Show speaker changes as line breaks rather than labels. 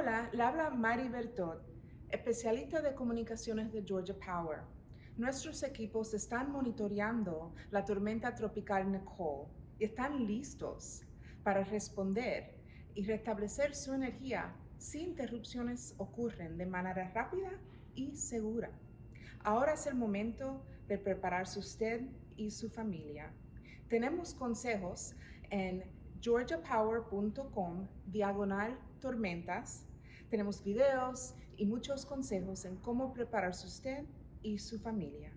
Hola, le habla Mari Bertot, especialista de comunicaciones de Georgia Power. Nuestros equipos están monitoreando la tormenta tropical Nicole y están listos para responder y restablecer su energía si interrupciones ocurren de manera rápida y segura. Ahora es el momento de prepararse usted y su familia. Tenemos consejos en georgiapower.com diagonal tormentas. Tenemos videos y muchos consejos en cómo prepararse usted y su familia.